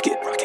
rocket. rocket.